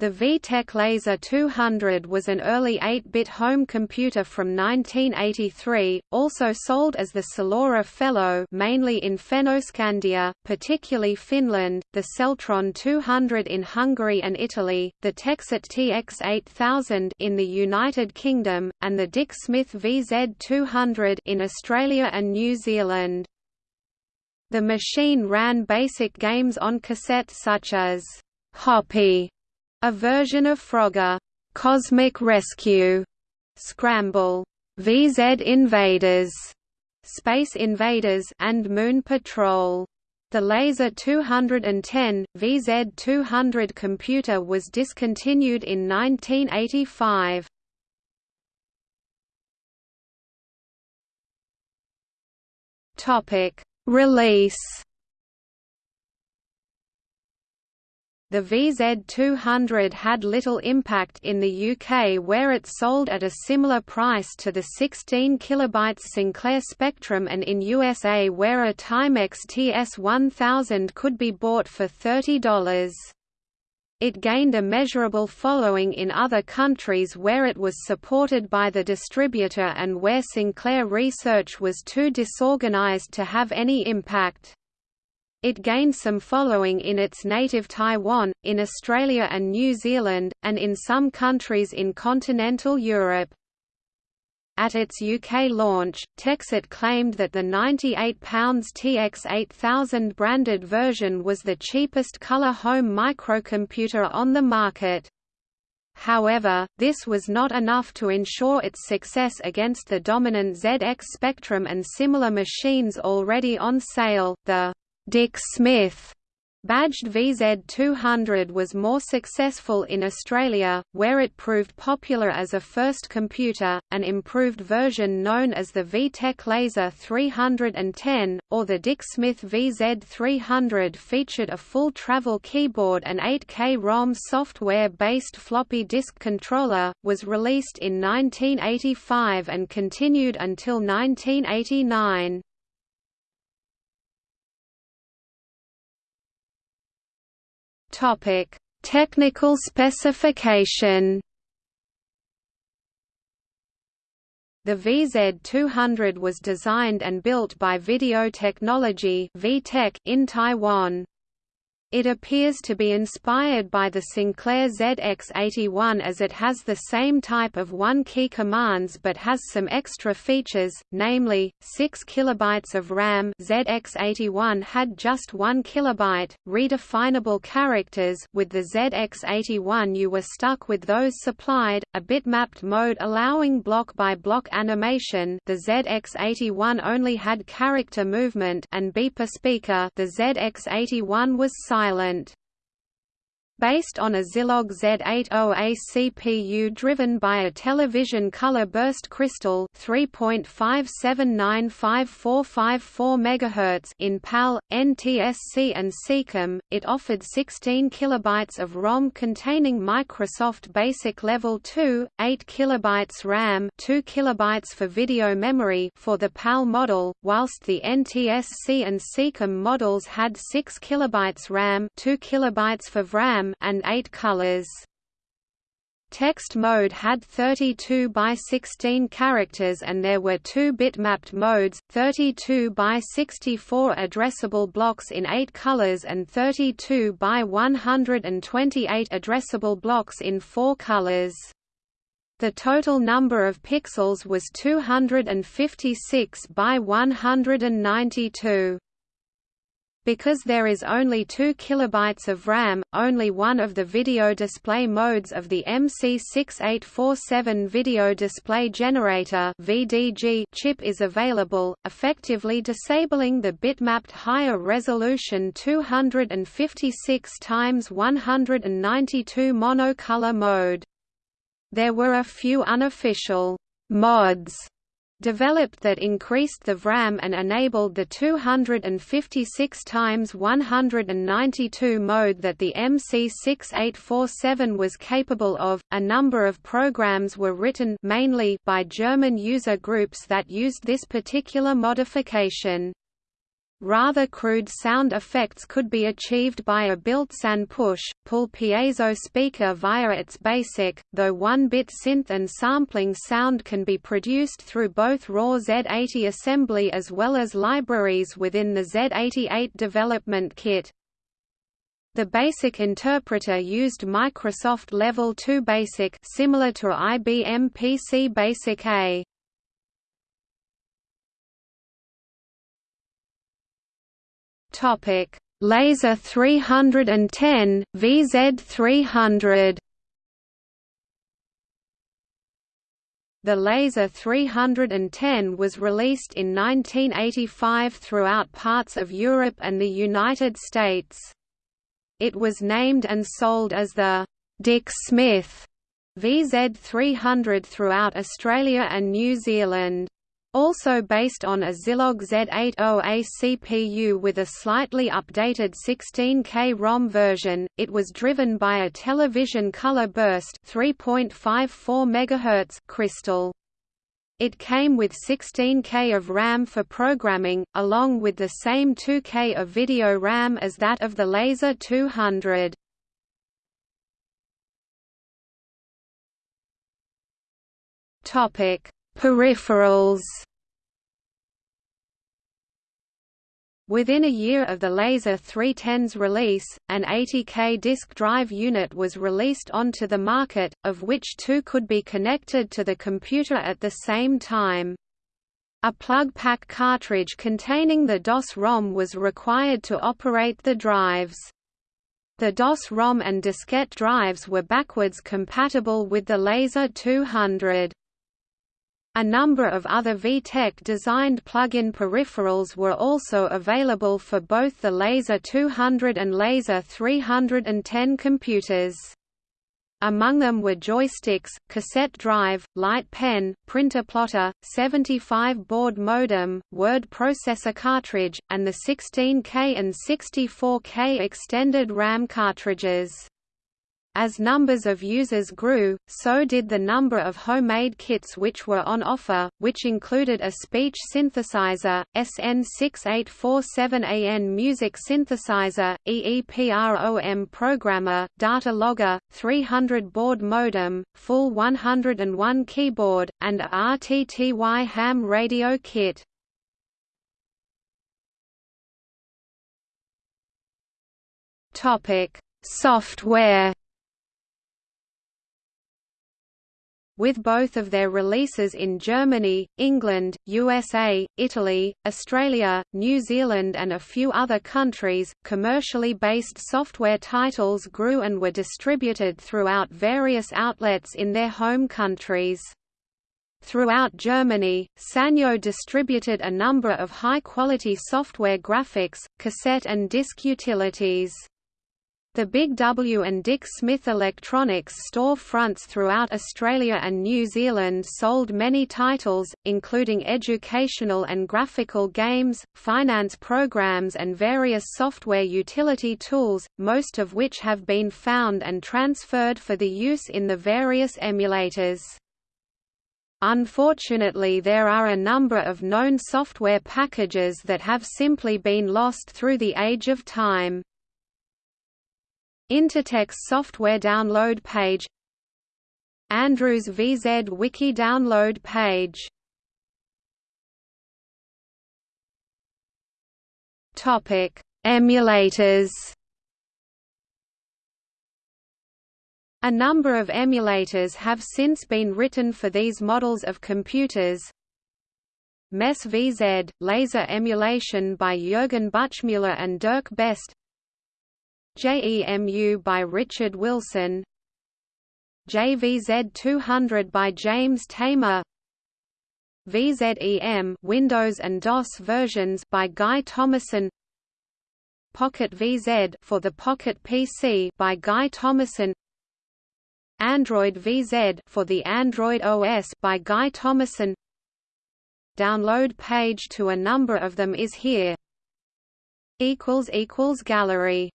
The VTech Laser 200 was an early 8-bit home computer from 1983, also sold as the Salora Fellow mainly in Fennoscandia, particularly Finland, the Seltron 200 in Hungary and Italy, the Texet TX8000 in the United Kingdom, and the Dick Smith VZ200 in Australia and New Zealand. The machine ran basic games on cassette such as Hoppy a version of Frogger, Cosmic Rescue, Scramble, VZ Invaders, Space Invaders and Moon Patrol. The Laser 210, VZ200 computer was discontinued in 1985. Topic: Release The VZ200 had little impact in the UK where it sold at a similar price to the 16 kB Sinclair Spectrum and in USA where a Timex TS1000 could be bought for $30. It gained a measurable following in other countries where it was supported by the distributor and where Sinclair research was too disorganized to have any impact. It gained some following in its native Taiwan, in Australia and New Zealand, and in some countries in continental Europe. At its UK launch, Texet claimed that the £98 TX8000 branded version was the cheapest colour home microcomputer on the market. However, this was not enough to ensure its success against the dominant ZX Spectrum and similar machines already on sale. The Dick Smith Badged VZ200 was more successful in Australia, where it proved popular as a first computer. An improved version known as the VTech Laser 310, or the Dick Smith VZ300 featured a full travel keyboard and 8K ROM software-based floppy disk controller, was released in 1985 and continued until 1989. Topic: Technical specification. The VZ200 was designed and built by Video Technology in Taiwan. It appears to be inspired by the Sinclair ZX81 as it has the same type of one-key commands but has some extra features, namely, 6 KB of RAM ZX81 had just 1 KB, redefinable characters with the ZX81 you were stuck with those supplied, a bitmapped mode allowing block-by-block -block animation the ZX81 only had character movement and beeper speaker the ZX81 was silent silent. Based on a Zilog Z80A CPU driven by a television color burst crystal 3.57954454 MHz in PAL, NTSC and SECAM, it offered 16 kilobytes of ROM containing Microsoft Basic Level 2, 8 kilobytes RAM 2 kilobytes for video memory for the PAL model, whilst the NTSC and SECAM models had 6 kilobytes RAM 2 kilobytes for VRAM and 8 colors. Text mode had 32 by 16 characters and there were two bitmapped modes, 32 by 64 addressable blocks in 8 colors and 32 by 128 addressable blocks in 4 colors. The total number of pixels was 256 by 192. Because there is only 2 kilobytes of RAM, only one of the video display modes of the MC6847 Video Display Generator (VDG) chip is available, effectively disabling the bitmapped higher resolution 256 x 192 monocolor mode. There were a few unofficial mods developed that increased the VRAM and enabled the 256 times 192 mode that the MC6847 was capable of. A number of programs were written mainly by German user groups that used this particular modification. Rather crude sound effects could be achieved by a built-in push-pull piezo speaker via its basic, though one-bit synth and sampling sound can be produced through both raw Z80 assembly as well as libraries within the Z88 development kit. The BASIC interpreter used Microsoft Level 2 BASIC similar to IBM PC BASIC A. Topic: Laser 310, VZ300. The Laser 310 was released in 1985 throughout parts of Europe and the United States. It was named and sold as the Dick Smith VZ300 throughout Australia and New Zealand. Also based on a Zilog Z80A CPU with a slightly updated 16K ROM version, it was driven by a television color burst 3.54 MHz crystal. It came with 16K of RAM for programming, along with the same 2K of video RAM as that of the Laser 200. Topic Peripherals Within a year of the Laser 310's release, an 80K disk drive unit was released onto the market, of which two could be connected to the computer at the same time. A plug-pack cartridge containing the DOS-ROM was required to operate the drives. The DOS-ROM and diskette drives were backwards compatible with the Laser 200. A number of other VTech-designed plug-in peripherals were also available for both the Laser 200 and Laser 310 computers. Among them were joysticks, cassette drive, light pen, printer plotter, 75-baud modem, word processor cartridge, and the 16K and 64K extended RAM cartridges. As numbers of users grew, so did the number of homemade kits which were on offer, which included a speech synthesizer, SN6847AN music synthesizer, EEPROM programmer, data logger, 300 baud modem, full 101 keyboard, and a RTTY ham radio kit. Topic: Software with both of their releases in Germany, England, USA, Italy, Australia, New Zealand and a few other countries, commercially based software titles grew and were distributed throughout various outlets in their home countries. Throughout Germany, Sanyo distributed a number of high-quality software graphics, cassette and disc utilities. The Big W and Dick Smith Electronics store fronts throughout Australia and New Zealand sold many titles, including educational and graphical games, finance programs and various software utility tools, most of which have been found and transferred for the use in the various emulators. Unfortunately there are a number of known software packages that have simply been lost through the age of time. Intertex software download page Andrews VZ Wiki download page Topic: Emulators. A number of emulators have since been written for these models of computers. MESS VZ, laser emulation by Jürgen Buchmüller and Dirk Best JEMU by Richard Wilson. JVZ 200 by James Tamer. VZEM Windows and DOS versions by Guy Thomasson Pocket VZ for the Pocket PC by Guy Thomasson Android VZ for the Android OS by Guy Thomasson Download page to a number of them is here. Equals equals gallery